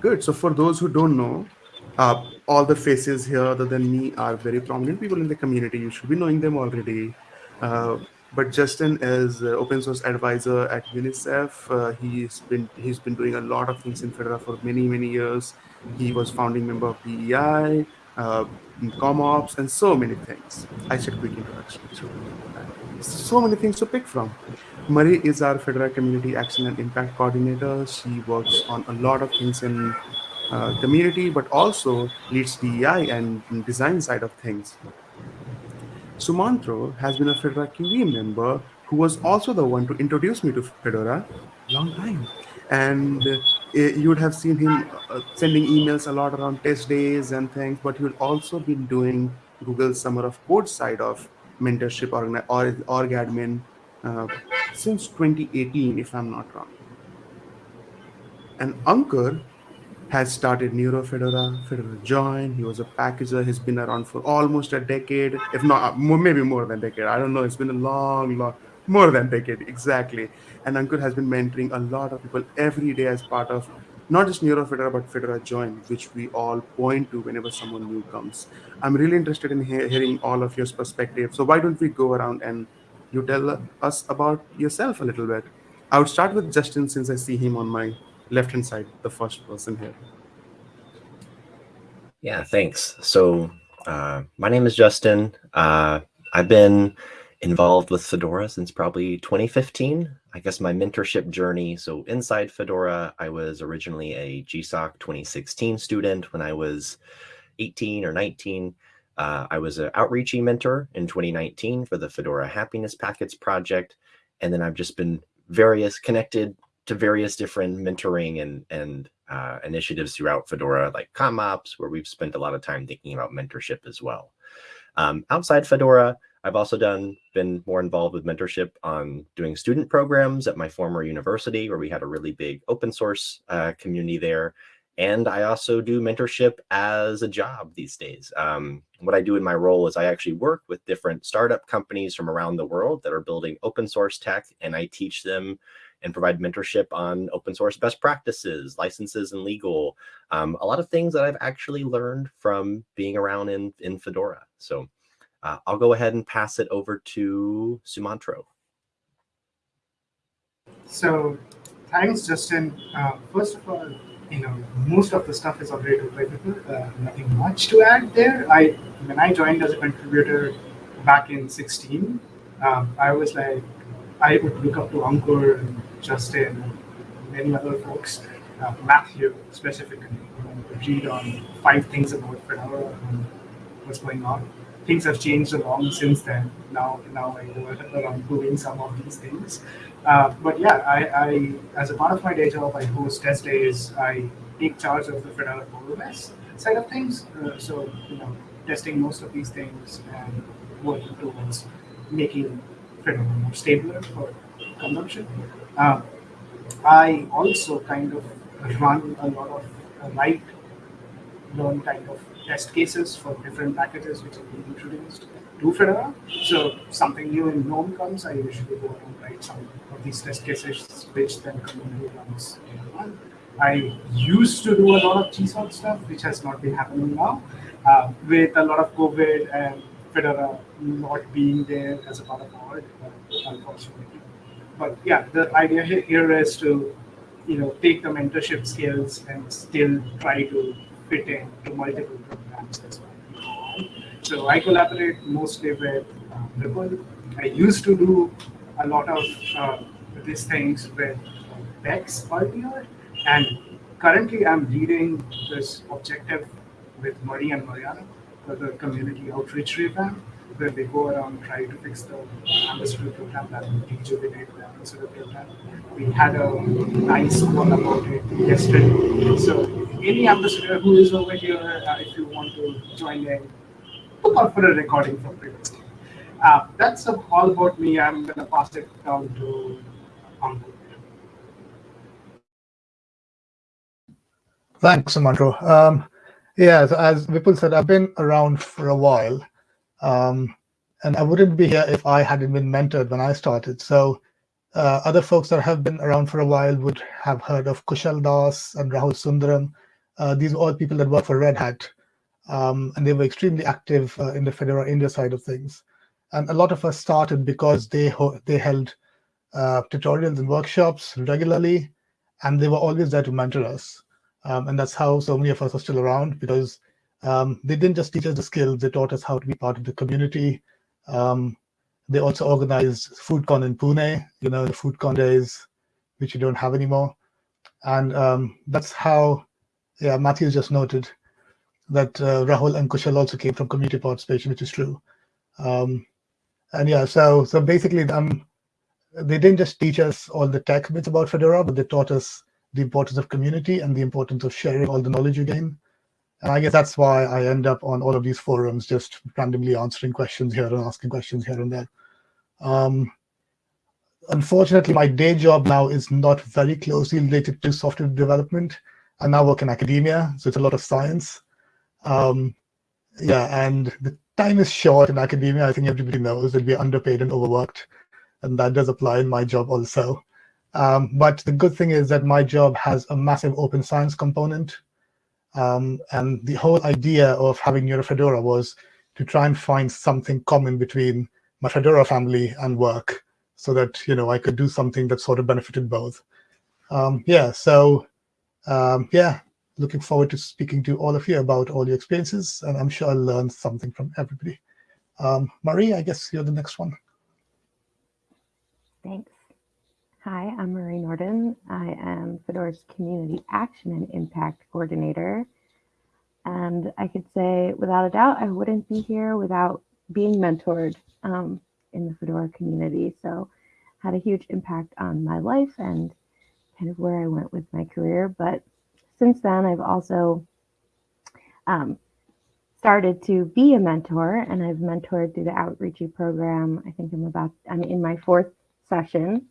Good. So for those who don't know, uh, all the faces here other than me are very prominent people in the community. You should be knowing them already. Uh, but Justin is open source advisor at UNICEF. Uh, he's been he's been doing a lot of things in Fedora for many many years. He was founding member of PEI, uh, ComOps, and so many things. I said quick introduction. So many things to pick from. Marie is our Fedora Community Action and Impact Coordinator. She works on a lot of things in uh, community, but also leads DEI and design side of things. Sumantro has been a Fedora QE member who was also the one to introduce me to Fedora long time. And you would have seen him uh, sending emails a lot around test days and things, but he would also been doing Google Summer of Code side of mentorship or, or org admin uh, since 2018, if I'm not wrong. And Ankur has started Neuro Fedora, Fedora Join. He was a packager. He's been around for almost a decade, if not maybe more than a decade. I don't know. It's been a long, long, more than decade, exactly. And Ankur has been mentoring a lot of people every day as part of not just Neuro Fedora, but Fedora Join, which we all point to whenever someone new comes. I'm really interested in he hearing all of your perspective. So why don't we go around and you tell us about yourself a little bit? I would start with Justin since I see him on my left hand side, the first person here. Yeah, thanks. So uh, my name is Justin. Uh, I've been involved with Fedora since probably 2015. I guess my mentorship journey. So inside Fedora, I was originally a GSOC 2016 student when I was 18 or 19. Uh, I was an outreachy mentor in 2019 for the Fedora Happiness Packets project. And then I've just been various connected to various different mentoring and, and uh, initiatives throughout Fedora, like ComOps, where we've spent a lot of time thinking about mentorship as well. Um, outside Fedora, I've also done been more involved with mentorship on doing student programs at my former university, where we had a really big open source uh, community there. And I also do mentorship as a job these days. Um, what I do in my role is I actually work with different startup companies from around the world that are building open source tech, and I teach them and provide mentorship on open source best practices, licenses and legal, um, a lot of things that I've actually learned from being around in, in Fedora. So uh, I'll go ahead and pass it over to Sumantro. So thanks, Justin. Uh, first of all, you know, most of the stuff is already available. Uh, nothing much to add there. I when I joined as a contributor back in 16, um, I was like, I would look up to Ankur and Justin and many other folks, uh, Matthew specifically, you read on five things about Fedora and what's going on. Things have changed a lot since then. Now, now I around doing some of these things. Uh, but yeah, I, I, as a part of my day job, I host test days. I take charge of the Fedora OS side of things. Uh, so, you know, testing most of these things and working towards making Fedora more stable for consumption. Uh, I also kind of run a lot of write, learn kind of test cases for different packages which have been introduced to Fedora. So something new in GNOME comes, I usually go and write some of these test cases, which then community runs. I used to do a lot of GSOC stuff, which has not been happening now. Uh, with a lot of COVID and Fedora not being there as a part of our, unfortunately. But yeah, the idea here is to, you know, take the mentorship skills and still try to fit in to multiple programs as well. So I collaborate mostly with uh, Ripple. I used to do a lot of uh, these things with Bex earlier, and currently I'm leading this objective with Marie and Mariana for the community outreach revamp where they go around try to fix the ambassador program that will rejuvenate the ambassador program. We had a nice one about it yesterday. So any ambassador who is over here, uh, if you want to join in, look out for a recording from previously. Uh, that's all about me. I'm going to pass it down to Ankur. Thanks, Sumantro. Um, yeah, as Vipul said, I've been around for a while. Um, and I wouldn't be here if I hadn't been mentored when I started. So uh, other folks that have been around for a while would have heard of Kushal Das and Rahul Sundaram. Uh, these were all people that work for Red Hat, um, and they were extremely active uh, in the Fedora India side of things. And a lot of us started because they they held uh, tutorials and workshops regularly, and they were always there to mentor us. Um, and that's how so many of us are still around because um, they didn't just teach us the skills; they taught us how to be part of the community. Um, they also organized FUDCon in Pune, you know, the FUDCon days, which you don't have anymore. And um, that's how, yeah, Matthew just noted that uh, Rahul and Kushal also came from community participation, which is true. Um, and yeah, so so basically, um, they didn't just teach us all the tech bits about Fedora, but they taught us the importance of community and the importance of sharing all the knowledge you gain. And I guess that's why I end up on all of these forums, just randomly answering questions here and asking questions here and there. Um, unfortunately, my day job now is not very closely related to software development. I now work in academia, so it's a lot of science. Um, yeah, and the time is short in academia. I think everybody knows that we're underpaid and overworked, and that does apply in my job also. Um, but the good thing is that my job has a massive open science component. Um, and the whole idea of having NeuroFedora was to try and find something common between my Fedora family and work so that, you know, I could do something that sort of benefited both. Um, yeah, so um, yeah, looking forward to speaking to all of you about all your experiences, and I'm sure I'll learn something from everybody. Um, Marie, I guess you're the next one. Thanks. Hi, I'm Marie Nordin. I am Fedora's Community Action and Impact Coordinator. And I could say, without a doubt, I wouldn't be here without being mentored um, in the Fedora community. So had a huge impact on my life and kind of where I went with my career. But since then, I've also um, started to be a mentor and I've mentored through the Outreachy program. I think I'm about, I'm in my fourth session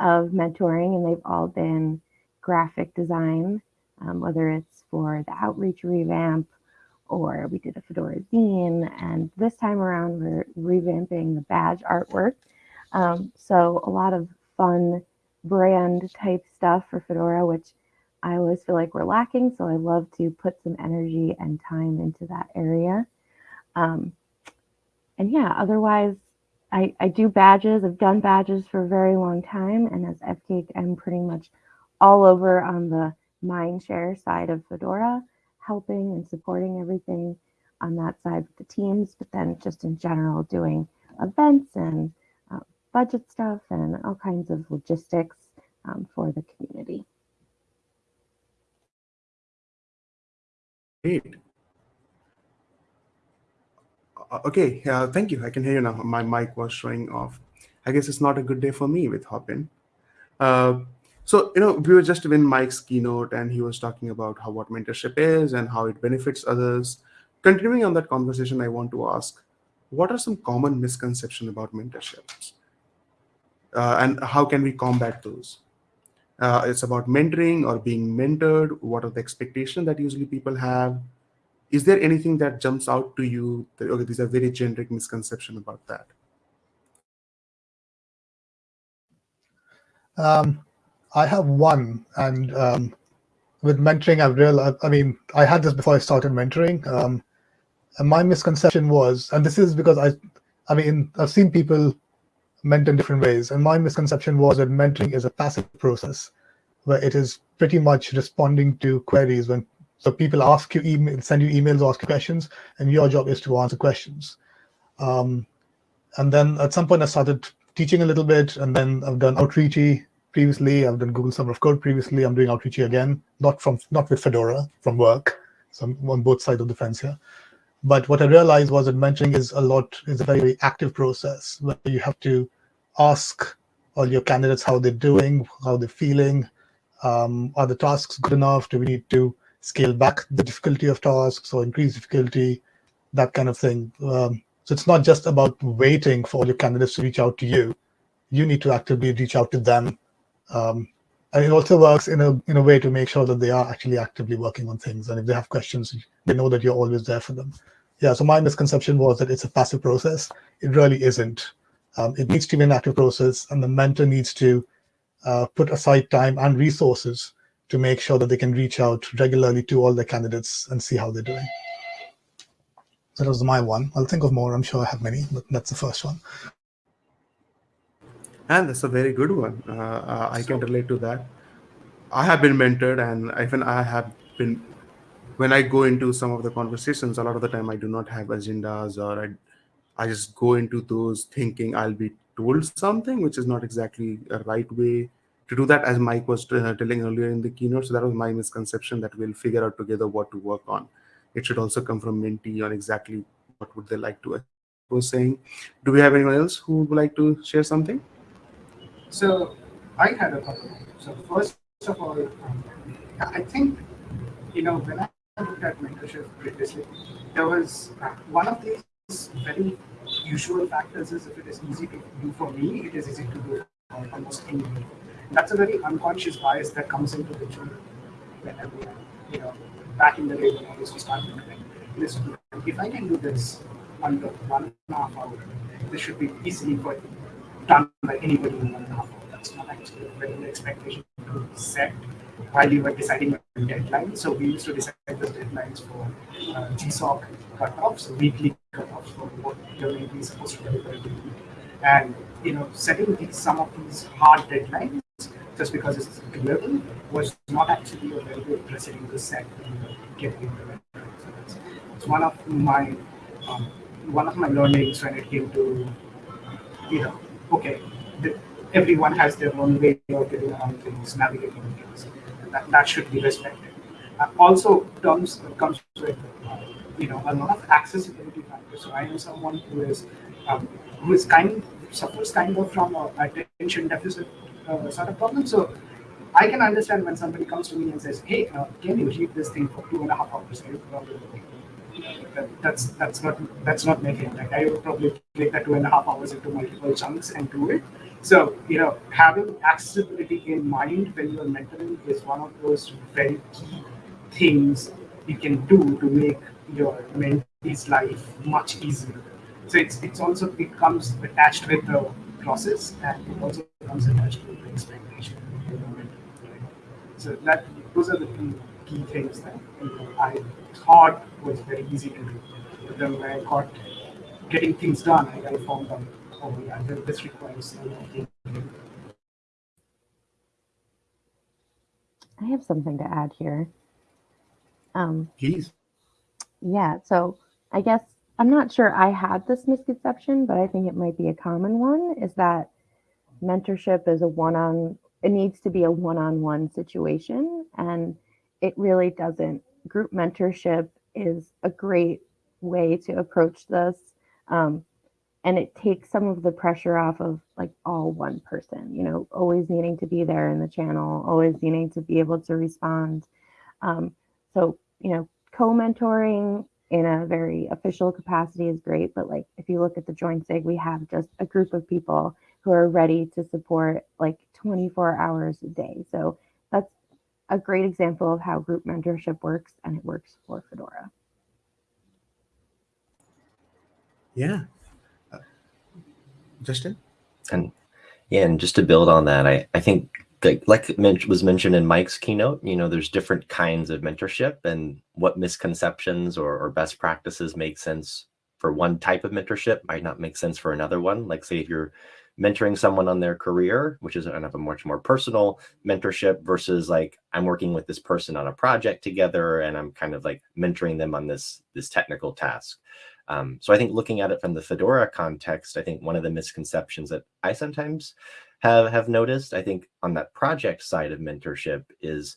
of mentoring and they've all been graphic design, um, whether it's for the outreach revamp or we did a Fedora zine. And this time around, we're revamping the badge artwork. Um, so a lot of fun brand type stuff for Fedora, which I always feel like we're lacking. So I love to put some energy and time into that area. Um, and yeah, otherwise, I, I do badges. I've done badges for a very long time. And as FCAIC, I'm pretty much all over on the Mindshare side of Fedora helping and supporting everything on that side with the teams, but then just in general doing events and budget stuff and all kinds of logistics um, for the community. Great. Uh, okay, uh, thank you. I can hear you now. My mic was showing off. I guess it's not a good day for me with Hopin. Uh, so, you know, we were just in Mike's keynote and he was talking about how what mentorship is and how it benefits others. Continuing on that conversation, I want to ask, what are some common misconceptions about mentorships? Uh, and how can we combat those? Uh, it's about mentoring or being mentored. What are the expectations that usually people have? Is there anything that jumps out to you that, okay, these are very generic misconceptions about that? Um, I have one, and um, with mentoring, I've realized. I mean, I had this before I started mentoring. Um, and my misconception was, and this is because I, I mean, I've seen people mentor in different ways, and my misconception was that mentoring is a passive process, where it is pretty much responding to queries when so people ask you email, send you emails, ask you questions, and your job is to answer questions. Um, and then at some point, I started teaching a little bit, and then I've done outreachy previously. I've done Google Summer of Code previously. I'm doing outreachy again, not from not with Fedora, from work. So I'm on both sides of the fence here. But what I realized was that mentoring is a lot is a very, very active process where you have to ask all your candidates how they're doing, how they're feeling. Um, are the tasks good enough? Do we need to scale back the difficulty of tasks or increase difficulty? That kind of thing. Um, so it's not just about waiting for all your candidates to reach out to you. You need to actively reach out to them um, and it also works in a in a way to make sure that they are actually actively working on things. And if they have questions, they know that you're always there for them. Yeah, so my misconception was that it's a passive process. It really isn't. Um, it needs to be an active process, and the mentor needs to uh, put aside time and resources to make sure that they can reach out regularly to all the candidates and see how they're doing. So that was my one. I'll think of more. I'm sure I have many, but that's the first one. And that's a very good one. Uh, uh, I can relate to that. I have been mentored, and even I have been. When I go into some of the conversations, a lot of the time I do not have agendas, or I, I just go into those thinking I'll be told something, which is not exactly a right way to do that. As Mike was uh, telling earlier in the keynote, so that was my misconception that we'll figure out together what to work on. It should also come from mentee on exactly what would they like to. Was saying, do we have anyone else who would like to share something? So I had a couple. So first of all, um, I think you know when I looked at mentorship previously, there was uh, one of these very usual factors is if it is easy to do for me, it is easy to do for almost anyone. That's a very unconscious bias that comes into the journey whenever you know back in the day when I used to start this. If I can do this under one and a half hour, this should be easily done by anybody in one and a half hour. That's not actually a regular expectation to set while you were deciding a deadline. So we used to decide the deadlines for uh, GSOC cutoffs, weekly cutoffs for what you're supposed to deliver. And you know, setting these, some of these hard deadlines just because it's doable was not actually a very good precedent to set when getting it. So it's one of my um, one of my learnings when it came to you know okay, the, everyone has their own way of getting around things, navigating things. That, that should be respected. Uh, also, terms comes with uh, you know a lot of accessibility factors. So I know someone who is um, who is kind suffers kind of from a attention deficit uh, sort of problem. So I can understand when somebody comes to me and says, "Hey, uh, can you read this thing for two and a half hours?" that, that's that's not that's not making like I would probably break that two and a half hours into multiple chunks and do it. So you know, having accessibility in mind when you're mentoring is one of those very key things you can do to make your mentee's life much easier. So it's it's also becomes attached with the process and it also becomes attached with the expectation. So that those are the two key things that you know, I thought was very easy to do. But then when I got getting things done, I, I found out, oh yeah, this requires I have something to add here. Um, Please. Yeah, so I guess I'm not sure I had this misconception, but I think it might be a common one is that mentorship is a one on, it needs to be a one on one situation. And it really doesn't. Group mentorship is a great way to approach this. Um, and it takes some of the pressure off of like all one person, you know, always needing to be there in the channel, always needing to be able to respond. Um, so, you know, co mentoring in a very official capacity is great. But like if you look at the Join SIG, we have just a group of people who are ready to support like 24 hours a day. So that's a great example of how group mentorship works and it works for Fedora. Yeah. Justin? And yeah, and just to build on that, I, I think that like was mentioned in Mike's keynote, you know, there's different kinds of mentorship and what misconceptions or, or best practices make sense for one type of mentorship might not make sense for another one. Like say if you're mentoring someone on their career, which is kind of a much more personal mentorship versus like I'm working with this person on a project together and I'm kind of like mentoring them on this this technical task. Um, so I think looking at it from the Fedora context, I think one of the misconceptions that I sometimes have have noticed, I think on that project side of mentorship is,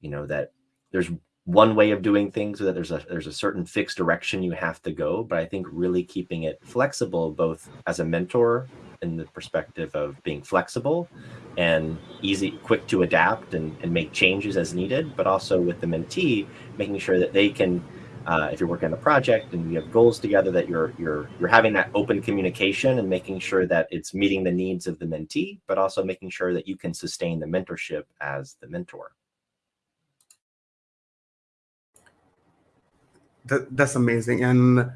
you know, that there's one way of doing things that there's a there's a certain fixed direction you have to go. But i think really keeping it flexible both as a mentor in the perspective of being flexible and easy quick to adapt and, and make changes as needed but also with the mentee making sure that they can uh, if you're working on a project and you have goals together that you're you're you're having that open communication and making sure that it's meeting the needs of the mentee but also making sure that you can sustain the mentorship as the mentor that, that's amazing. And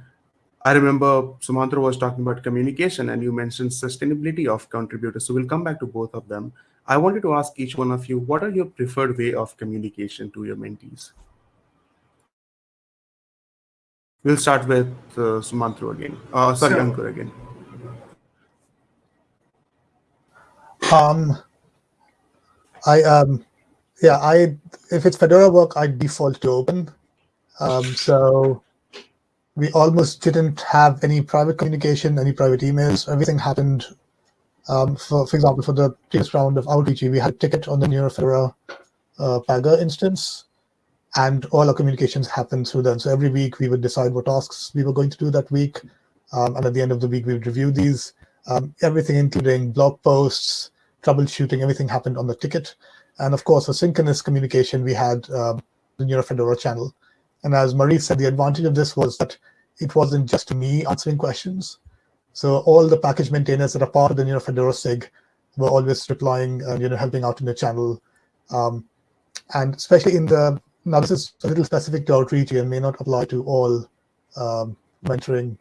I remember Sumantro was talking about communication and you mentioned sustainability of contributors. So we'll come back to both of them. I wanted to ask each one of you, what are your preferred way of communication to your mentees? We'll start with uh, Sumantro again. Uh, sorry, So- Ankur again. Um, I um, yeah, I if it's Fedora work, I default to open. Um, so we almost didn't have any private communication, any private emails. Everything happened. Um, for for example, for the previous round of outreach, we had a ticket on the Neuro Fedora uh, Pagure instance, and all our communications happened through them. So every week we would decide what tasks we were going to do that week, um, and at the end of the week we would review these. Um, everything, including blog posts, troubleshooting, everything happened on the ticket. And of course, asynchronous communication, we had um, the Neuro Fedora channel. And as Marie said, the advantage of this was that it wasn't just me answering questions. So all the package maintainers that are part of the Neuro Fedora SIG were always replying and you know helping out in the channel. Um, and especially in the now this is a little specific to outreach and may not apply to all um, mentoring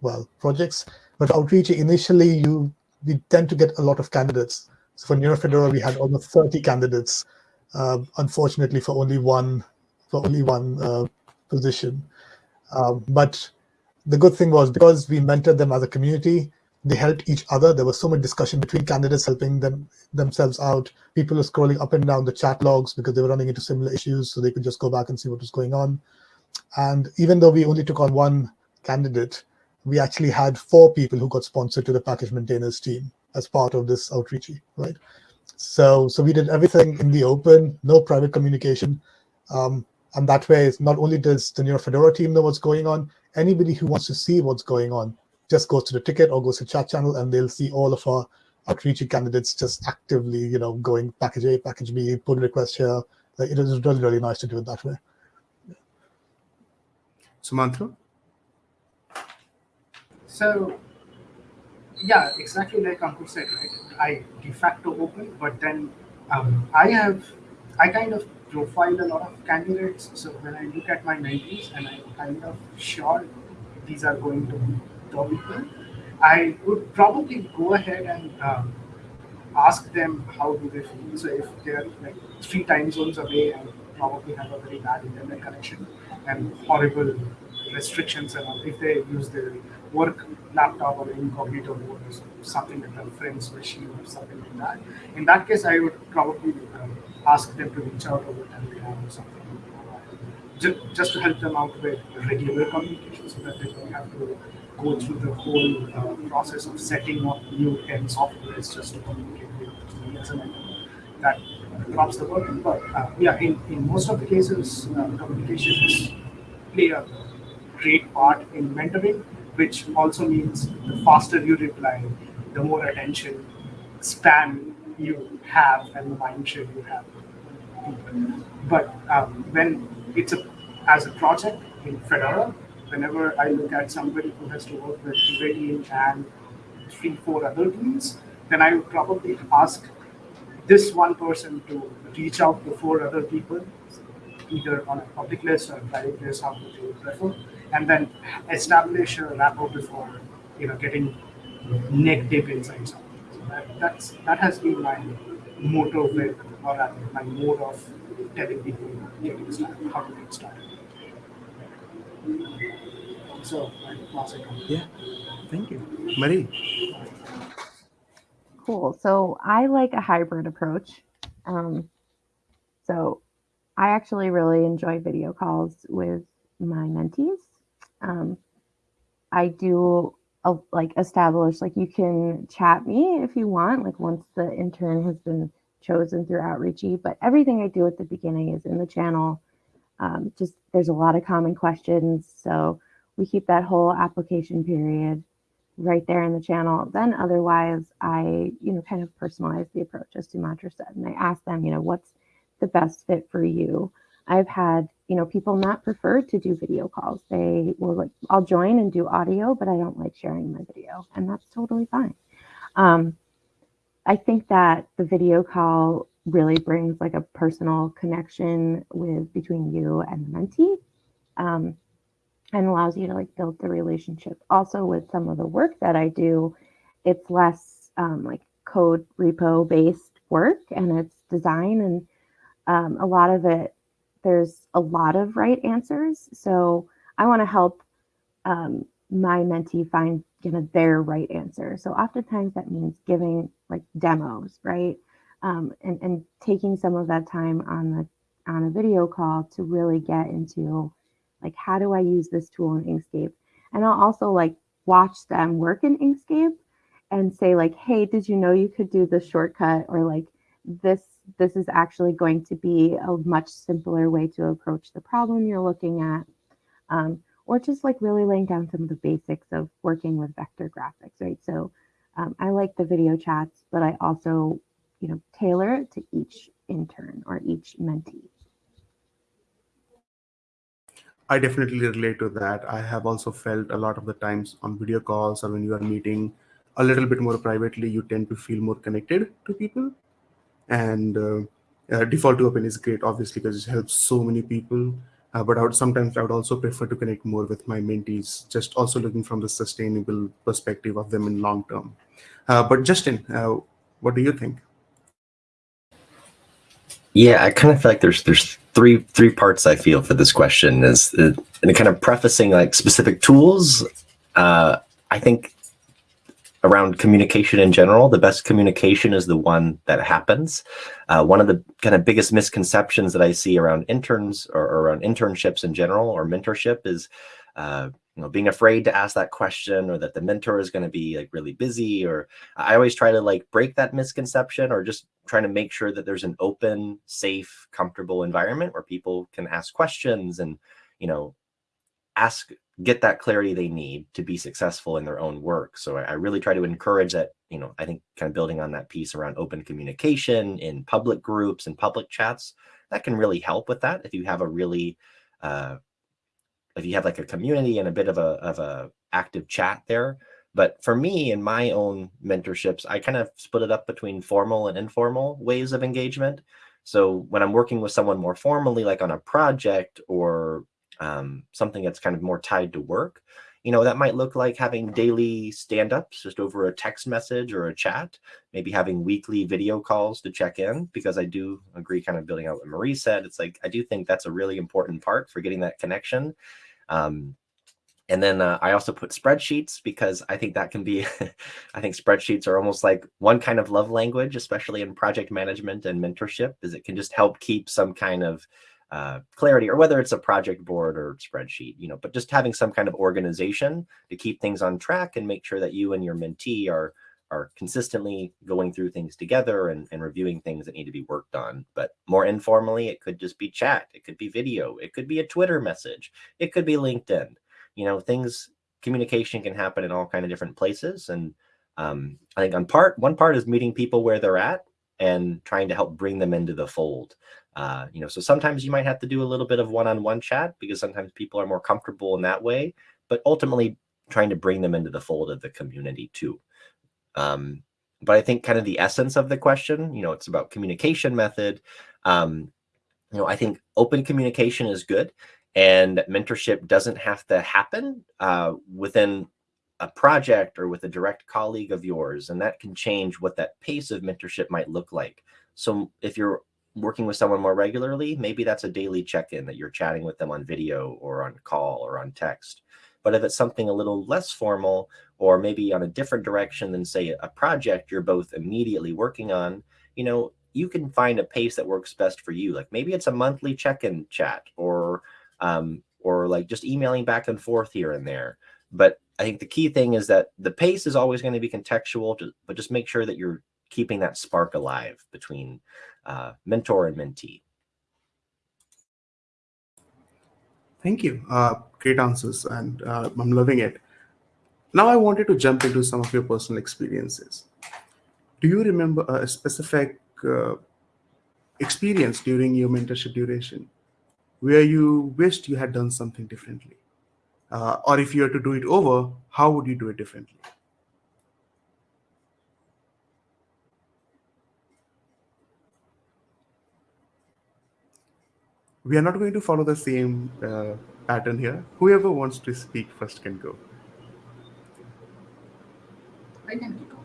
well projects. But outreach initially you we tend to get a lot of candidates. So for NeuroFedora, we had almost 30 candidates, uh, unfortunately for only one for only one uh, position. Um, but the good thing was because we mentored them as a community, they helped each other. There was so much discussion between candidates helping them themselves out. People were scrolling up and down the chat logs because they were running into similar issues, so they could just go back and see what was going on. And even though we only took on one candidate, we actually had four people who got sponsored to the package maintainers team as part of this outreach, right? So, so we did everything in the open, no private communication. Um, and that way, it's not only does the Neuro Fedora team know what's going on, anybody who wants to see what's going on just goes to the ticket or goes to chat channel and they'll see all of our outreach candidates just actively, you know, going package A, package B, pull request here. Like, it is really, really nice to do it that way. Sumantro? So, yeah, exactly like Ankur said, right? I de facto open, but then um, I have, I kind of profile a lot of candidates. So when I look at my mentees and I'm kind of sure these are going to be I would probably go ahead and um, ask them how do they feel. So if they're like three time zones away and probably have a very bad internet connection and horrible restrictions and all, if they use their work laptop or incognito mode or something like that, friends machine or something like that. In that case, I would probably um, ask them to reach out over Telegram or something. Just, just to help them out with regular communication so that they don't have to go through the whole uh, process of setting up new 10 softwares just to communicate with as mentor. That drops the burden. But uh, yeah, in, in most of the cases, uh, communications play a great part in mentoring, which also means the faster you reply, the more attention span you have and the mind share you have. But um, when it's a as a project in Fedora, whenever I look at somebody who has to work with Ready and three, four other teams, then I would probably ask this one person to reach out to four other people, either on a public list or a private list, how would you prefer, and then establish a rapport before you know getting neck deep inside something. So that, that's that has been my motto with or my mode of telling people how to get started. So I pass it. Yeah. Thank you. Marie? Cool. So I like a hybrid approach. Um, so I actually really enjoy video calls with my mentees. Um, I do uh, like establish like you can chat me if you want, like once the intern has been chosen through Outreachy. But everything I do at the beginning is in the channel. Um, just there's a lot of common questions, so we keep that whole application period right there in the channel. Then otherwise, I, you know, kind of personalize the approach as Sumantro said, and I ask them, you know, what's the best fit for you? I've had, you know, people not prefer to do video calls. They will like, I'll join and do audio, but I don't like sharing my video, and that's totally fine. Um, I think that the video call really brings like a personal connection with between you and the mentee. Um, and allows you to like build the relationship. Also, with some of the work that I do, it's less um, like code repo based. work and its design and um, a lot of it there's a lot of right answers so i want to help um, my mentee find you know their right answer so oftentimes that means giving like demos right um, and, and taking some of that time on the on a video call to really get into like how do i use this tool in inkscape? And i'll also like watch them work in inkscape and say like hey did you know you could do this shortcut? or like this this is actually going to be a much simpler way to approach the problem you're looking at. Um, or just like really laying down some of the basics of working with vector graphics right? So um, i like the video chats but i also you know tailor to each intern or each mentee I definitely relate to that. I have also felt a lot of the times on video calls or when you are meeting a little bit more privately, you tend to feel more connected to people. And uh, uh, default to open is great, obviously, because it helps so many people. Uh, but I would sometimes I would also prefer to connect more with my mentees, just also looking from the sustainable perspective of them in long term. Uh, but Justin, uh, what do you think? Yeah, I kind of feel like there's there's three three parts I feel for this question is and kind of prefacing like specific tools. Uh, I think around communication in general, the best communication is the one that happens. Uh, one of the kind of biggest misconceptions that I see around interns or, or around internships in general or mentorship is uh, you know, being afraid to ask that question or that the mentor is going to be like really busy or I always try to like break that misconception or just trying to make sure that there's an open, safe, comfortable environment where people can ask questions and, you know, ask, get that clarity they need to be successful in their own work. So I, I really try to encourage that, you know, I think kind of building on that piece around open communication in public groups and public chats, that can really help with that. If you have a really, uh, if you have like a community and a bit of a of a active chat there. But for me in my own mentorships, I kind of split it up between formal and informal ways of engagement. So when I'm working with someone more formally, like on a project or um, something that's kind of more tied to work, you know, that might look like having daily stand-ups just over a text message or a chat, maybe having weekly video calls to check in, because I do agree kind of building out what Marie said. It's like, I do think that's a really important part for getting that connection. Um, and then uh, I also put spreadsheets because I think that can be, I think spreadsheets are almost like one kind of love language, especially in project management and mentorship, is it can just help keep some kind of uh, clarity or whether it's a project board or spreadsheet, you know, but just having some kind of organization to keep things on track and make sure that you and your mentee are are consistently going through things together and, and reviewing things that need to be worked on. But more informally, it could just be chat. It could be video. It could be a Twitter message. It could be LinkedIn. You know, things, communication can happen in all kind of different places. And um, I think on part, one part is meeting people where they're at and trying to help bring them into the fold. Uh, you know, so sometimes you might have to do a little bit of one-on-one -on -one chat because sometimes people are more comfortable in that way, but ultimately trying to bring them into the fold of the community too. Um, but I think kind of the essence of the question, you know, it's about communication method. Um, you know, I think open communication is good and mentorship doesn't have to happen uh, within a project or with a direct colleague of yours. And that can change what that pace of mentorship might look like. So if you're working with someone more regularly, maybe that's a daily check-in that you're chatting with them on video or on call or on text. But if it's something a little less formal or maybe on a different direction than say a project you're both immediately working on, you know, you can find a pace that works best for you. Like maybe it's a monthly check-in chat or um, or like just emailing back and forth here and there. But I think the key thing is that the pace is always going to be contextual, but just make sure that you're keeping that spark alive between uh, mentor and mentee. Thank you. Uh, great answers, and uh, I'm loving it. Now I wanted to jump into some of your personal experiences. Do you remember a specific uh, experience during your mentorship duration where you wished you had done something differently? Uh, or if you were to do it over, how would you do it differently? we are not going to follow the same uh, pattern here. Whoever wants to speak first can go. I can kick off.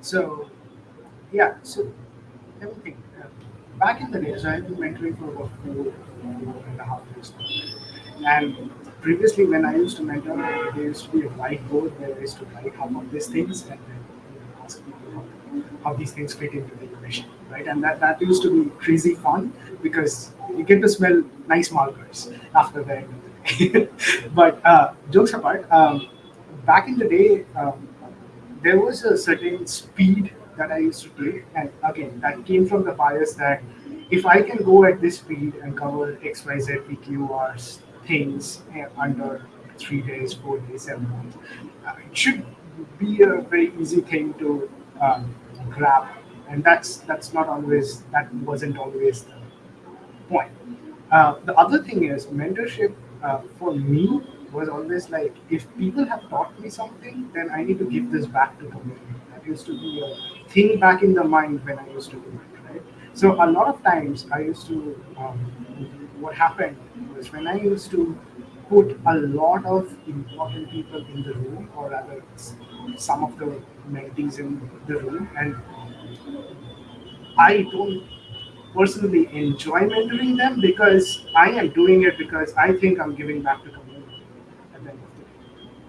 So, yeah, so let me think. Uh, back in the days, I've been mentoring for about four, four and a half years now. And previously, when I used to mentor, there used to be a whiteboard where I used to write half of these things and then ask people how, how these things fit into the equation, right? And that, that used to be crazy fun because you get to smell nice markers after the end of the day. but uh, jokes apart, um, back in the day, um, there was a certain speed that I used to take, and again, that came from the bias that if I can go at this speed and cover X, Y, Z, things eh, under three days, four days, seven months, uh, it should be a very easy thing to um, grab, and that's that's not always that wasn't always the point. Uh, the other thing is mentorship uh, for me was always like if people have taught me something, then I need to give this back to the community. That used to be a thing back in the mind when I used to do it, right? So a lot of times I used to, um, what happened was when I used to put a lot of important people in the room, or rather some of the mentees in the room, and I don't personally enjoy mentoring them because I am doing it because I think I'm giving back to community at the end of the day.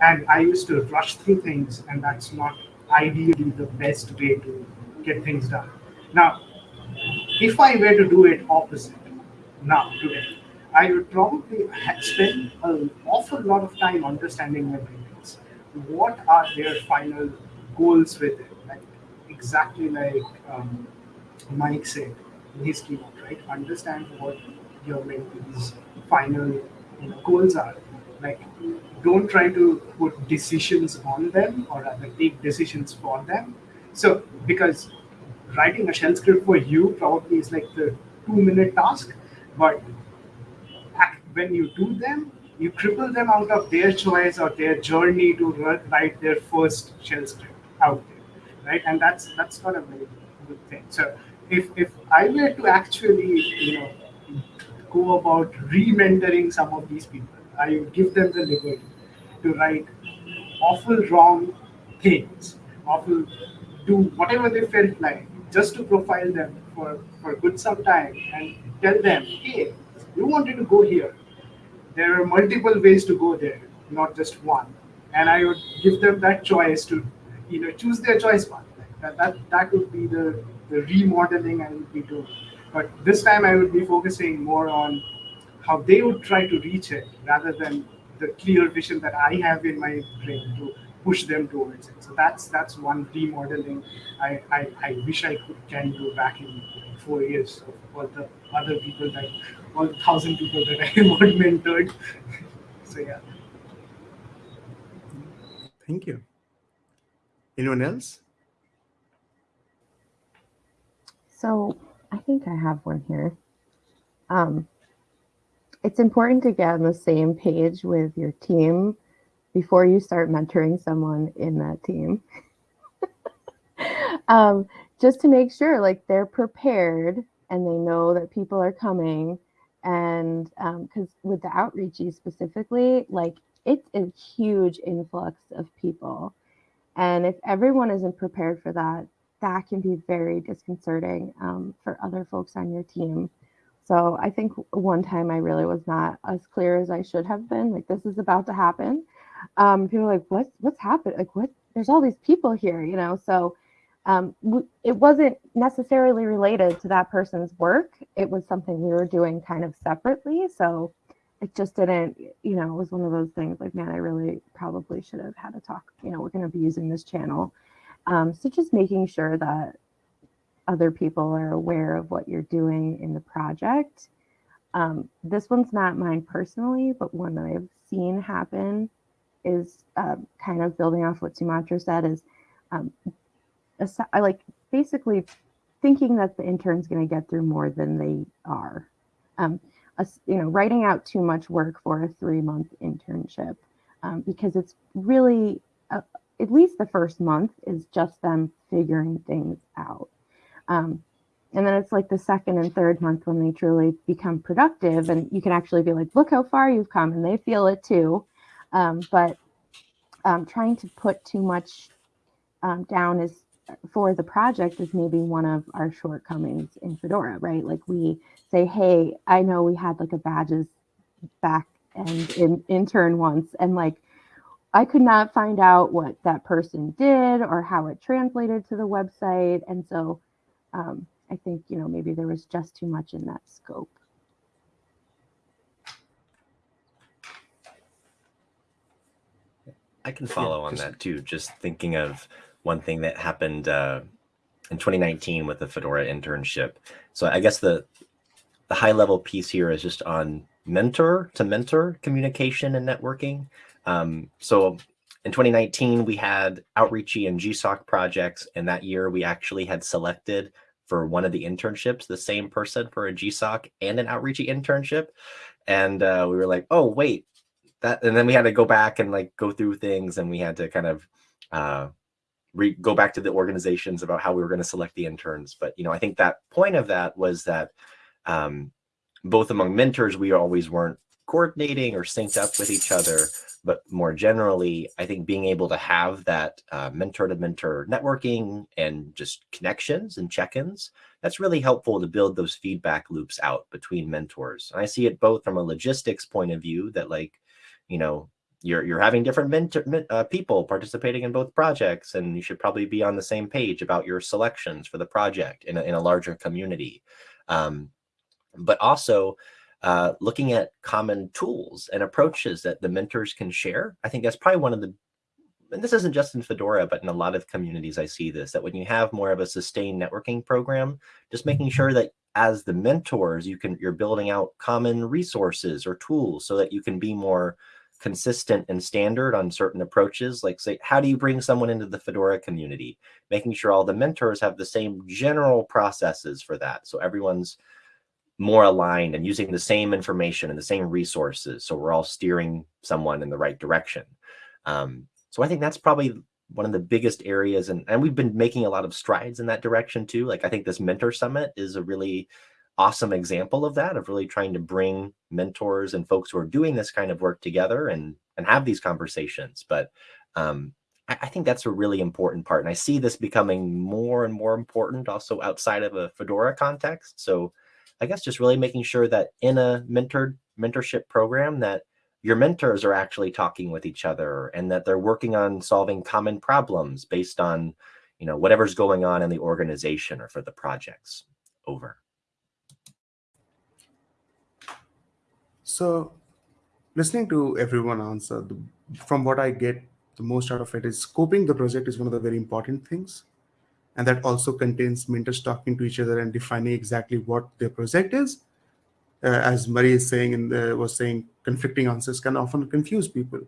And I used to rush through things, and that's not ideally the best way to get things done. Now, if I were to do it opposite now, today, I would probably spend an awful lot of time understanding my mentees. What are their final goals with it? Like exactly like um, Mike said in his keynote, right? Understand what your mentees' final you know, goals are. Like, don't try to put decisions on them or rather take decisions for them. So, because writing a shell script for you probably is like the two-minute task, but when you do them, you cripple them out of their choice or their journey to write their first shell script out there, right? And that's that's not a very good thing. So if if I were to actually, you know, go about re-mentoring some of these people, I would give them the liberty to write awful wrong things, awful do whatever they felt like, just to profile them for for good some time and tell them, hey, you wanted to go here. There are multiple ways to go there, not just one. And I would give them that choice to, you know, choose their choice one. That that, that would be the the remodeling I would be doing. But this time I would be focusing more on how they would try to reach it rather than the clear vision that I have in my brain to push them towards it. So that's that's one remodeling I, I, I wish I could can do back in four years of all the other people that all thousand people that I have mentored. so yeah. Thank you. Anyone else? So I think I have one here. Um, it's important to get on the same page with your team before you start mentoring someone in that team. um, just to make sure like they're prepared and they know that people are coming. And because um, with the outreachy specifically, like it's a huge influx of people. And if everyone isn't prepared for that, that can be very disconcerting um, for other folks on your team. So I think one time I really was not as clear as I should have been. Like this is about to happen. Um, people are like, what's What's happened? Like what? There's all these people here, you know." So um, it wasn't necessarily related to that person's work. It was something we were doing kind of separately. So it just didn't, you know, it was one of those things like, man, I really probably should have had a talk. You know, we're going to be using this channel um, so just making sure that other people are aware of what you're doing in the project. Um, this one's not mine personally, but one that I've seen happen is uh, kind of building off what Sumantro said is um, I like basically thinking that the intern's going to get through more than they are. Um, a, you know, writing out too much work for a three month internship um, because it's really a, at least the first month is just them figuring things out. Um, and then it's like the second and third month when they truly become productive and you can actually be like, look how far you've come and they feel it too. Um, but um, trying to put too much um, down is for the project is maybe one of our shortcomings in Fedora, right? Like we say, hey, I know we had like a badges back and in, intern once, and like I could not find out what that person did or how it translated to the website. And so um, I think, you know, maybe there was just too much in that scope. I can follow Yeah, on that too. Just thinking of one thing that happened uh, in 2019 with the Fedora internship. So I guess the the high level piece here is just on mentor to mentor communication and networking. Um, so in 2019 we had Outreachy and GSOC projects, and that year we actually had selected for one of the internships the same person for a GSOC and an Outreachy internship, and uh, we were like, oh wait, that and then we had to go back and like go through things and we had to kind of uh go back to the organizations about how we were going to select the interns. But you know i think that point of that was that um both among mentors we always weren't coordinating or synced up with each other. But more generally i think being able to have that uh, mentor to mentor networking and just connections and check-ins that's really helpful to build those feedback loops out between mentors. And i see it both from a logistics point of view that like you know you're you're having different mentor, uh, people participating in both projects and you should probably be on the same page about your selections for the project in a, in a larger community. Um, but also uh, looking at common tools and approaches that the mentors can share i think that's probably one of the and this isn't just in fedora but in a lot of communities i see this that when you have more of a sustained networking program just making sure that as the mentors you can you're building out common resources or tools so that you can be more consistent and standard on certain approaches like say how do you bring someone into the fedora community? Making sure all the mentors have the same general processes for that so everyone's more aligned and using the same information and the same resources so we're all steering someone in the right direction. Um, so i think that's probably one of the biggest areas and, and we've been making a lot of strides in that direction too like i think this mentor summit is a really awesome example of that of really trying to bring mentors and folks who are doing this kind of work together and and have these conversations. But um, I, I think that's a really important part and i see this becoming more and more important also outside of a fedora context. So i guess just really making sure that in a mentored mentorship program that your mentors are actually talking with each other and that they're working on solving common problems based on you know whatever's going on in the organization or for the projects over So, listening to everyone answer, the, from what I get the most out of it is scoping the project is one of the very important things. And that also contains mentors talking to each other and defining exactly what their project is. Uh, as Marie is saying in the, was saying, conflicting answers can often confuse people.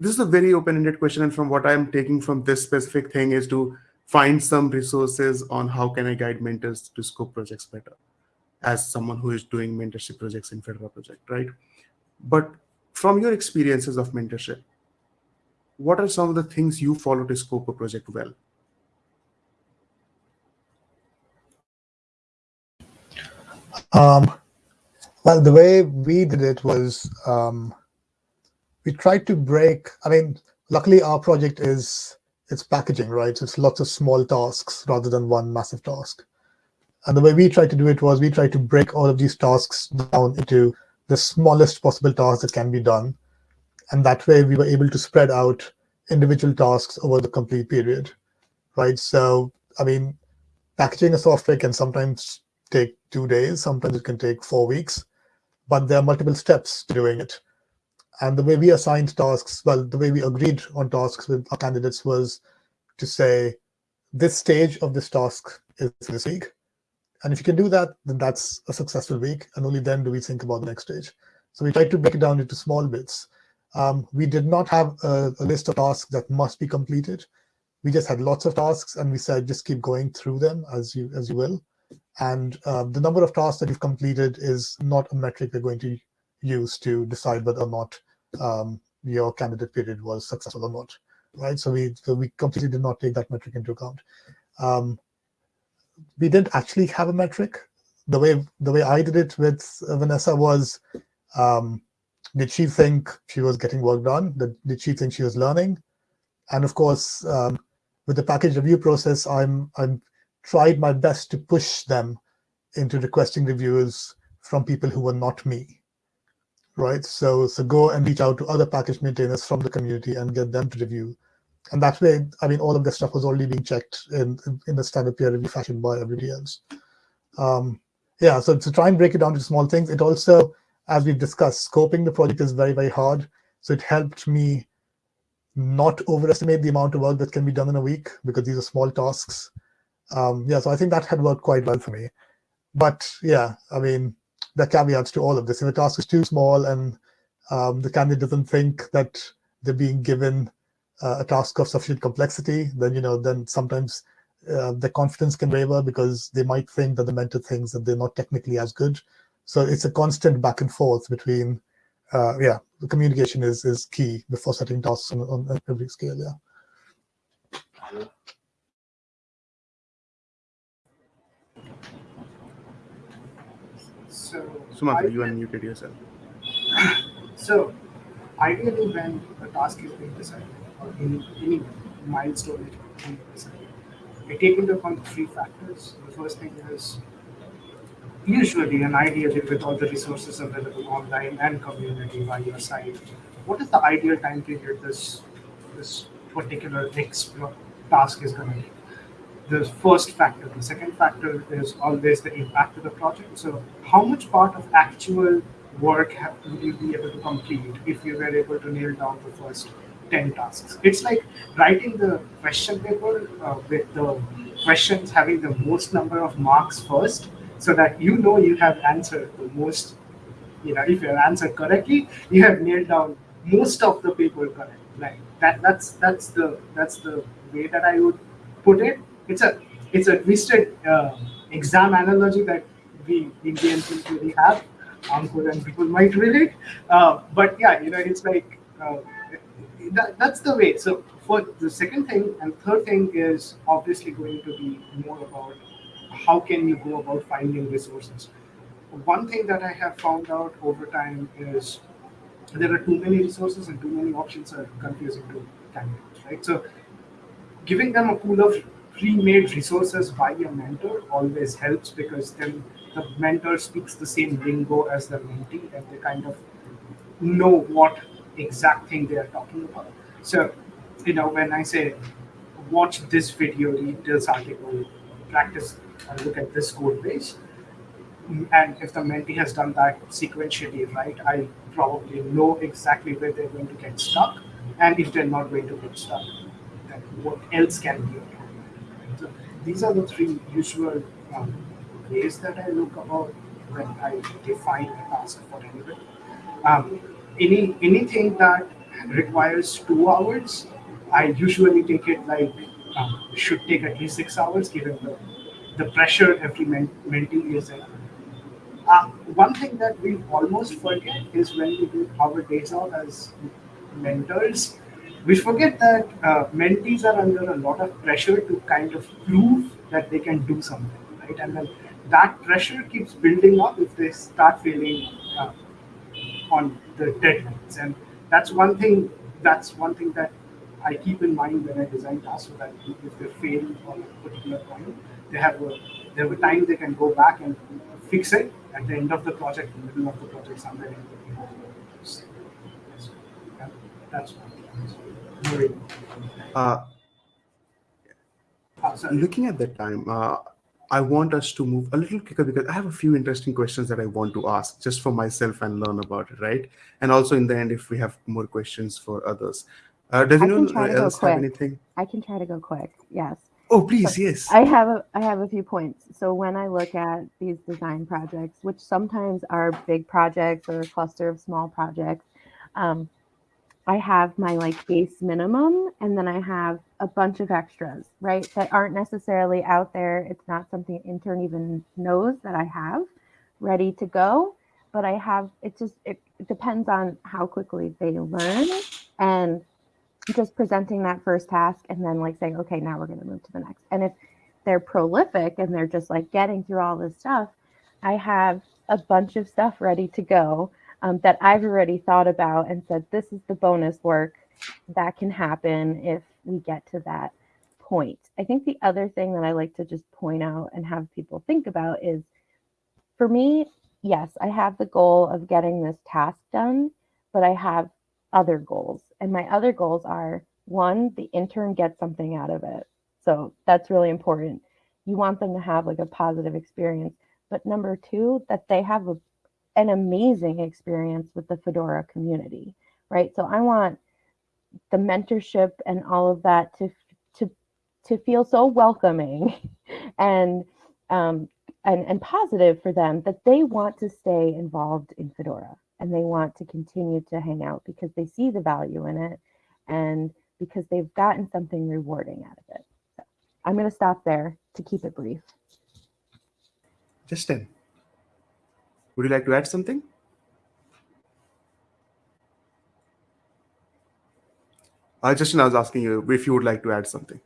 This is a very open-ended question, and from what I'm taking from this specific thing is to find some resources on how can I guide mentors to scope projects better as someone who is doing mentorship projects in Fedora project, right? But from your experiences of mentorship, what are some of the things you follow to scope a project well? Um, well, the way we did it was um, we tried to break. I mean, luckily our project is it's packaging, right? It's lots of small tasks rather than one massive task. And the way we tried to do it was we tried to break all of these tasks down into the smallest possible tasks that can be done. And that way we were able to spread out individual tasks over the complete period, right? So, I mean, packaging a software can sometimes take two days, sometimes it can take four weeks, but there are multiple steps to doing it. And the way we assigned tasks, well, the way we agreed on tasks with our candidates was to say, this stage of this task is this week. And if you can do that, then that's a successful week. And only then do we think about the next stage. So we tried to break it down into small bits. Um, we did not have a, a list of tasks that must be completed. We just had lots of tasks, and we said just keep going through them as you as you will. And uh, the number of tasks that you've completed is not a metric we're going to use to decide whether or not um, your candidate period was successful or not, right? So we so we completely did not take that metric into account. Um, we didn't actually have a metric. The way the way I did it with Vanessa was, um, did she think she was getting work done? Did, did she think she was learning? And of course, um, with the package review process, I'm I'm tried my best to push them into requesting reviews from people who were not me, right? So so go and reach out to other package maintainers from the community and get them to review. And that way, I mean, all of this stuff was already being checked in in the standard peer review fashion by everybody else. Um, yeah, so to try and break it down to small things, it also, as we've discussed, scoping the project is very, very hard. So it helped me not overestimate the amount of work that can be done in a week because these are small tasks. Um, yeah, so I think that had worked quite well for me. But yeah, I mean, the caveats to all of this. If a task is too small and um, the candidate doesn't think that they're being given a task of sufficient complexity, then you know, then sometimes uh, the confidence can waver because they might think that the mentor thinks that they're not technically as good. So it's a constant back and forth between, uh, yeah, the communication is is key before setting tasks on, on every scale. Yeah. So, Sumant, I- you unmuted yourself. So, ideally, when a task is being decided, or any, any milestone being decided, I take into account three factors. The first thing is usually and ideally with all the resources available online and community by your side, what is the ideal time period this this particular X task is going to take? The first factor. The second factor is always the impact of the project. So, how much part of actual work have, would you be able to complete if you were able to nail down the first 10 tasks? It's like writing the question paper uh, with the questions having the most number of marks first so that you know you have answered the most you know if you have answered correctly you have nailed down most of the paper correct like that that's that's the that's the way that i would put it it's a it's a twisted uh, exam analogy that we indians really have Ankur and people might relate uh, but yeah you know it's like uh, that, that's the way. So for the second thing and third thing is obviously going to be more about how can you go about finding resources. One thing that i have found out over time is there are too many resources and too many options are confusing to candidates right? So giving them a pool of pre-made resources by your mentor always helps because then the mentor speaks the same lingo as the mentee and they kind of know what exact thing they are talking about. So you know when i say watch this video read this article practice and look at this code base and if the mentee has done that sequentially right i probably know exactly where they're going to get stuck and if they're not going to get stuck then what else can be automated so these are the three usual um, ways that i look about when i define a task for anybody. Um, any anything that requires two hours i usually take it like um, should take at least six hours given the, the pressure every men- mentee is in uh, one thing that we almost forget is when we do our days out as mentors, we forget that uh, mentees are under a lot of pressure to kind of prove that they can do something, right? And then that pressure keeps building up if they start feeling uh, on the deadlines. And that's one thing. That's one thing that I keep in mind when I design tasks, so that if they fail on a particular point, they have a they have a time they can go back and fix it at the end of the project, in the middle of the project, somewhere in between. That's very Uh, sorry. looking at the time, uh, I want us to move a little quicker because I have a few interesting questions that I want to ask just for myself and learn about it, right? And also in the end, if we have more questions for others. Uh, does anyone try to go else have anything? I can try to go quick. Yes. Oh, please, yes. I have a I have a few points. So when I look at these design projects, which sometimes are big projects or a cluster of small projects, um, I have my like base minimum, and then I have a bunch of extras, right? That aren't necessarily out there. It's not something an intern even knows that I have ready to go. But I have it just it, it depends on how quickly they learn and just presenting that first task and then like saying, okay, now we're going to move to the next. And if they're prolific and they're just like getting through all this stuff, I have a bunch of stuff ready to go um, that I've already thought about and said, this is the bonus work that can happen if we get to that point. I think the other thing that I like to just point out and have people think about is for me, yes, I have the goal of getting this task done, but I have other goals. And my other goals are one, the intern gets something out of it. So that's really important. You want them to have like a positive experience. But number two, that they have a, an amazing experience with the Fedora community, right? So I want the mentorship and all of that to to to feel so welcoming and um, and, and positive for them that they want to stay involved in Fedora and they want to continue to hang out because they see the value in it and because they've gotten something rewarding out of it. So I'm going to stop there to keep it brief. Justin, would you like to add something? Uh, Justin, I was asking you if you would like to add something.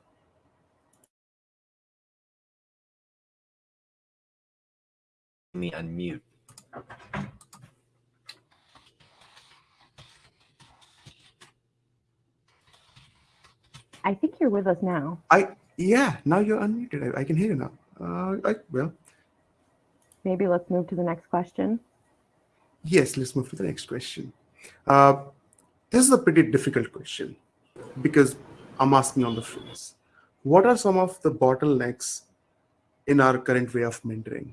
Me unmute. I think you're with us now. I yeah, now you're unmuted. I, I can hear you now. Uh, I, well, Maybe let's move to the next question. yes. Let's move to the next question. Uh, this is a pretty difficult question because I'm asking on the face. What are some of the bottlenecks in our current way of mentoring?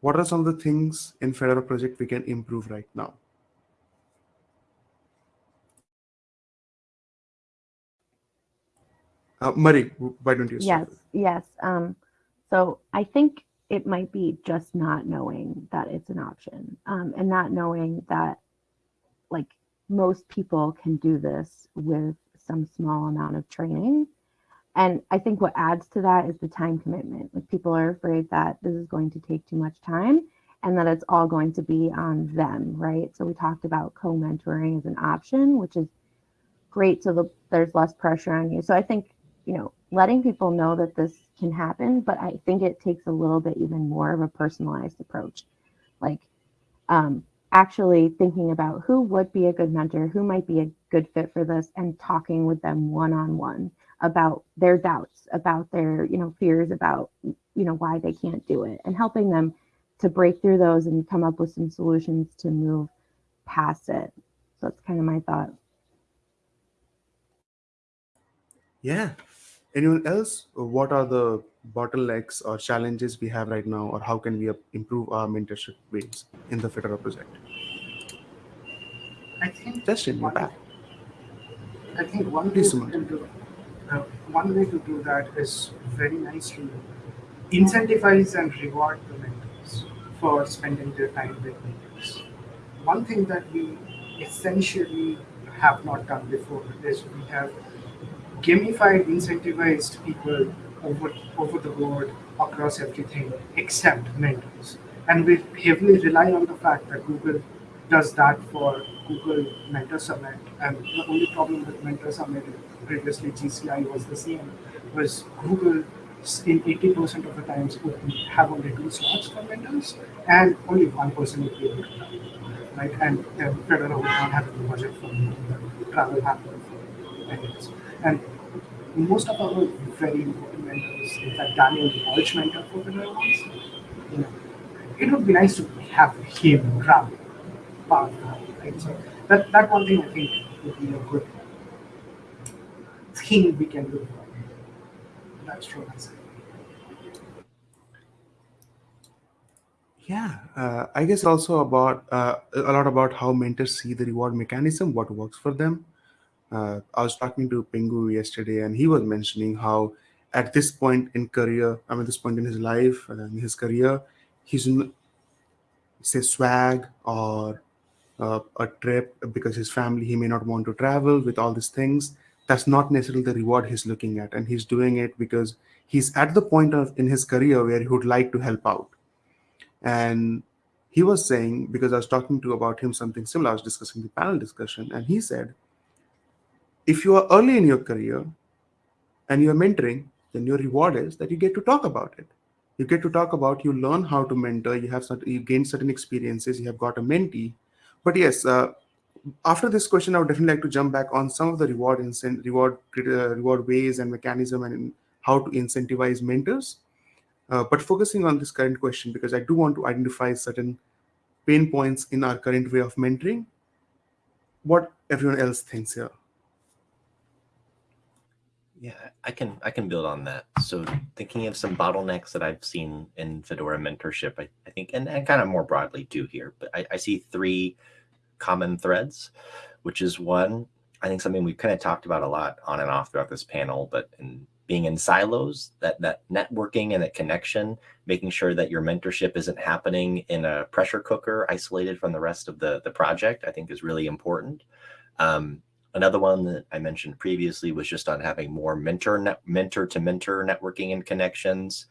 What are some of the things in Fedora project we can improve right now? Uh, Marie, why don't you start? Yes, yes. Um, so I think it might be just not knowing that it's an option um, and not knowing that like most people can do this with some small amount of training. And I think what adds to that is the time commitment. Like people are afraid that this is going to take too much time and that it's all going to be on them, right? So we talked about co-mentoring as an option, which is great so the, there's less pressure on you. So I think, you know, letting people know that this can happen, but I think it takes a little bit even more of a personalized approach. Like um, actually thinking about who would be a good mentor, who might be a good fit for this, and talking with them one on one about their doubts, about their you know fears, about you know why they can't do it, and helping them to break through those and come up with some solutions to move past it. So that's kind of my thought. Yeah. Anyone else? What are the bottlenecks or challenges we have right now, or how can we improve our mentorship ways in the Fedora project? I think Justin, one, back. I think one way Please, to do, uh, one way to do that is very nice to incentivize and reward the mentors for spending their time with mentors. One thing that we essentially have not done before is we have gamified, incentivized people over over the board across everything except mentors. And we heavily rely on the fact that Google does that for Google Mentor Summit. And the only problem with Mentor Summit previously GCI was the same, was Google in 80% of the times would have only two slots for mentors and only one person would be able to travel. Right? And uh, Fedora would not have the budget for the travel happen for mentors. And most of our very important mentors, in fact, Daniel Walsh mentor for Fedora once, you know, it would be nice to have him travel part right? So that, that one thing I think would be a good thing we can do. That's true. Yeah, uh, I guess also about uh, a lot about how mentors see the reward mechanism, what works for them. Uh, I was talking to Pingou yesterday, and he was mentioning how at this point in career, I mean, this point in his life and in his career, he's n- say swag or uh, a trip because his family he may not want to travel with all these things. That's not necessarily the reward he's looking at, and he's doing it because he's at the point of in his career where he would like to help out and he was saying because i was talking to about him something similar i was discussing the panel discussion and he said if you are early in your career and you're mentoring then your reward is that you get to talk about it you get to talk about you learn how to mentor you have certain, you gain certain experiences you have got a mentee but yes uh, after this question i would definitely like to jump back on some of the reward and reward uh, reward ways and mechanism and how to incentivize mentors. Uh, but focusing on this current question, because I do want to identify certain pain points in our current way of mentoring, what everyone else thinks here. Yeah, I can I can build on that. So thinking of some bottlenecks that I've seen in Fedora mentorship, I, I think, and, and kind of more broadly too here, but I, I see three common threads, which is one, I think something we've kind of talked about a lot on and off throughout this panel, but in being in silos, that that networking and that connection, making sure that your mentorship isn't happening in a pressure cooker isolated from the rest of the, the project, I think is really important. Um, Another one that I mentioned previously was just on having more mentor net, mentor to mentor networking and connections.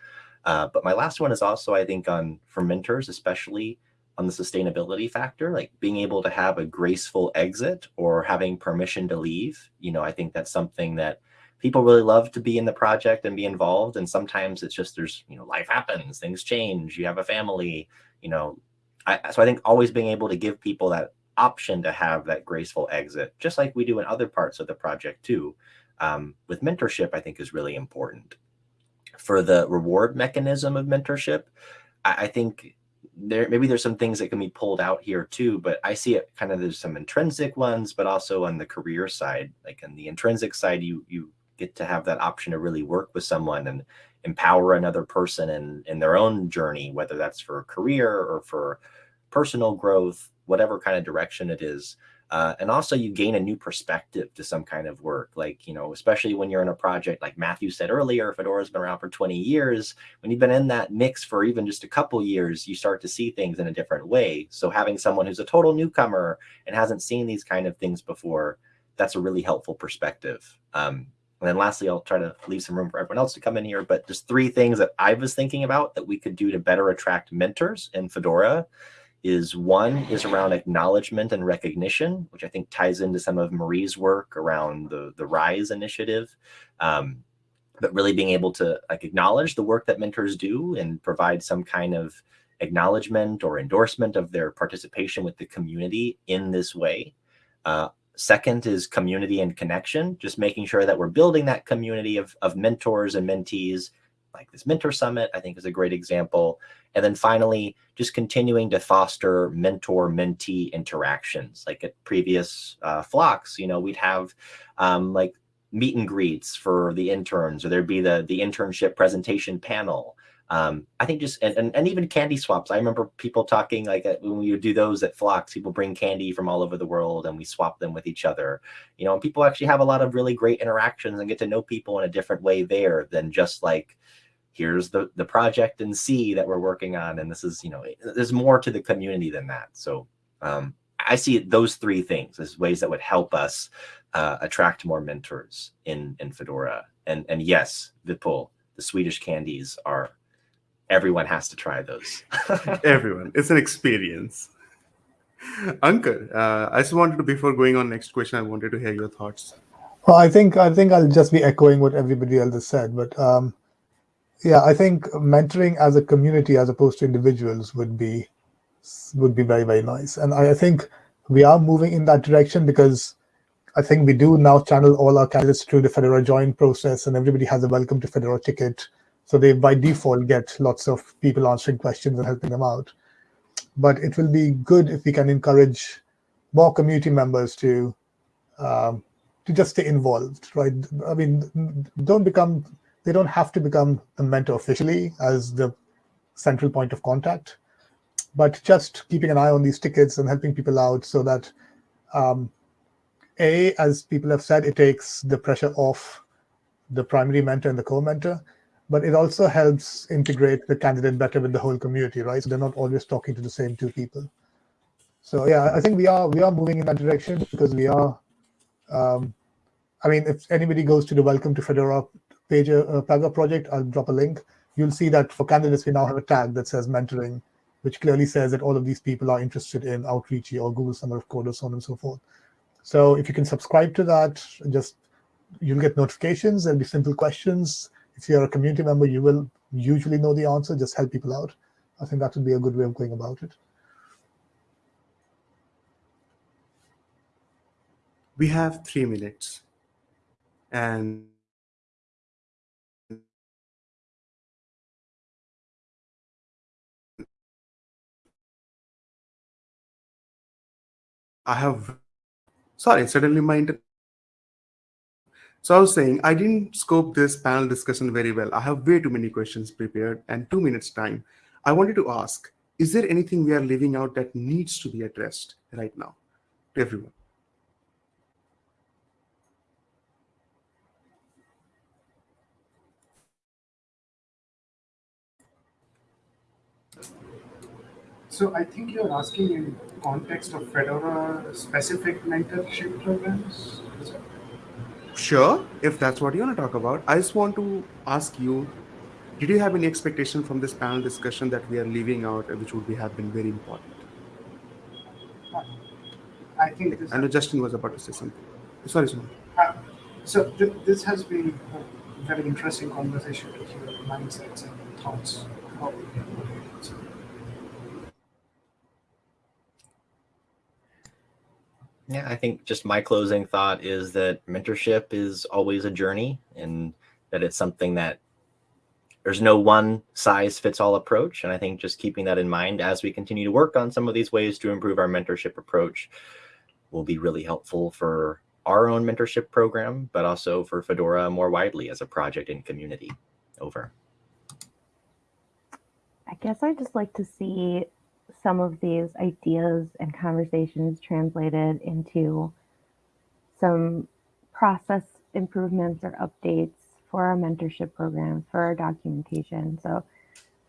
Uh, but my last one is also, I think, on for mentors, especially on the sustainability factor, like being able to have a graceful exit or having permission to leave. You know, I think that's something that people really love to be in the project and be involved. And sometimes it's just there's, you know, life happens, things change, you have a family, you know. I, so I think always being able to give people that option to have that graceful exit, just like we do in other parts of the project too. Um, with mentorship, I think is really important. For the reward mechanism of mentorship, I, I think there maybe there's some things that can be pulled out here too, but I see it kind of there's some intrinsic ones, but also on the career side, like on the intrinsic side, you you get to have that option to really work with someone and empower another person in in their own journey, whether that's for career or for personal growth whatever kind of direction it is. Uh, and also you gain a new perspective to some kind of work, like, you know, especially when you're in a project, like Matthew said earlier, Fedora's been around for 20 years. When you've been in that mix for even just a couple years, you start to see things in a different way. So having someone who's a total newcomer and hasn't seen these kind of things before, that's a really helpful perspective. Um, and then lastly, I'll try to leave some room for everyone else to come in here, but just three things that I was thinking about that we could do to better attract mentors in Fedora is one is around acknowledgement and recognition, which I think ties into some of Marie's work around the, the RISE initiative. Um, but really being able to like acknowledge the work that mentors do and provide some kind of acknowledgement or endorsement of their participation with the community in this way. Uh, second is community and connection, just making sure that we're building that community of, of mentors and mentees like this mentor summit, I think is a great example. And then finally, just continuing to foster mentor mentee interactions. Like at previous uh, flocks, you know, we'd have um, like meet and greets for the interns, or there'd be the, the internship presentation panel. Um, I think just, and, and, and, even candy swaps. I remember people talking like uh, when we would do those at flocks, people bring candy from all over the world and we swap them with each other, you know, and people actually have a lot of really great interactions and get to know people in a different way there than just like, here's the the project and see that we're working on and this is you know there's more to the community than that. So um, i see those three things as ways that would help us uh, attract more mentors in in fedora. And and yes vipul the swedish candies are everyone has to try those. Everyone. It's an experience. Ankur, uh, I just wanted to, before going on next question, I wanted to hear your thoughts. Well, I think I think I'll just be echoing what everybody else has said, but um, yeah, I think mentoring as a community as opposed to individuals would be would be very, very nice. And I, think we are moving in that direction because I think we do now channel all our candidates through the Fedora join process and everybody has a welcome to Fedora ticket. So they by default get lots of people answering questions and helping them out. But it will be good if we can encourage more community members to um, to just stay involved, right? I mean, don't become they don't have to become the mentor officially as the central point of contact, but just keeping an eye on these tickets and helping people out so that, um, A, as people have said, it takes the pressure off the primary mentor and the co-mentor, but it also helps integrate the candidate better with the whole community, right? So they're not always talking to the same two people. So yeah, I think we are we are moving in that direction because we are. Um, I mean, if anybody goes to the Welcome to Fedora page, uh, Plaga project, I'll drop a link. You'll see that for candidates, we now have a tag that says mentoring, which clearly says that all of these people are interested in Outreachy or Google Summer of Code or so on and so forth. So if you can subscribe to that, just you'll get notifications. There'll be simple questions. If you're a community member, you will usually know the answer. Just help people out. I think that would be a good way of going about it. We have three minutes. And I have. Sorry, suddenly my internet. So I was saying I didn't scope this panel discussion very well. I have way too many questions prepared and two minutes time. I wanted to ask, is there anything we are leaving out that needs to be addressed right now to everyone? So I think you're asking in context of Fedora specific mentorship programs. Is that- Sure, if that's what you want to talk about. I just want to ask you, did you have any expectation from this panel discussion that we are leaving out, which would be have been very important? I think this. I know Justin was about to say something. Sorry, Sumant. Uh, so th- this has been a very interesting conversation to hear mindsets and thoughts. How we can put it. So, Yeah, I think just my closing thought is that mentorship is always a journey and that it's something that there's no one size fits all approach. And I think just keeping that in mind as we continue to work on some of these ways to improve our mentorship approach will be really helpful for our own mentorship program, but also for Fedora more widely as a project and community. Over. I guess I'd just like to see some of these ideas and conversations translated into some process improvements or updates for our mentorship programs, for our documentation. So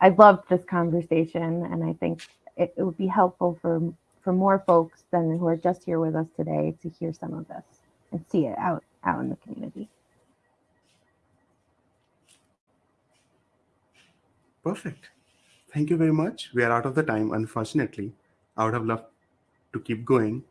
I loved this conversation and I think it, it would be helpful for for more folks than who are just here with us today to hear some of this and see it out out in the community. Perfect. Thank you very much. We are out of the time, unfortunately. I would have loved to keep going,